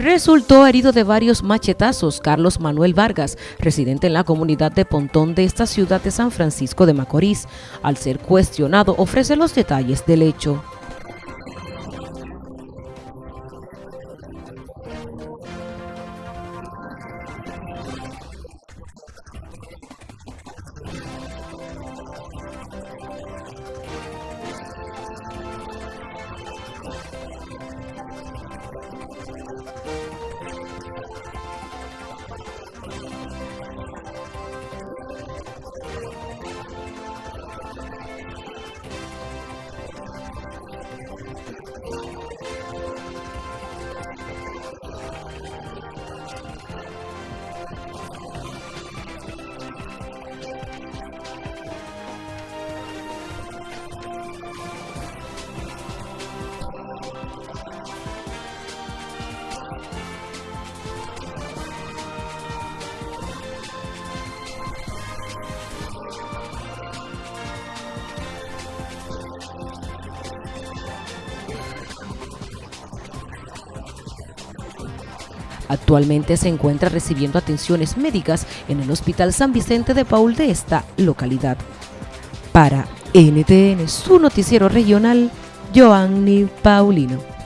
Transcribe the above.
Resultó herido de varios machetazos Carlos Manuel Vargas, residente en la comunidad de Pontón de esta ciudad de San Francisco de Macorís. Al ser cuestionado, ofrece los detalles del hecho. Actualmente se encuentra recibiendo atenciones médicas en el Hospital San Vicente de Paul de esta localidad. Para NTN, su noticiero regional, Joanny Paulino.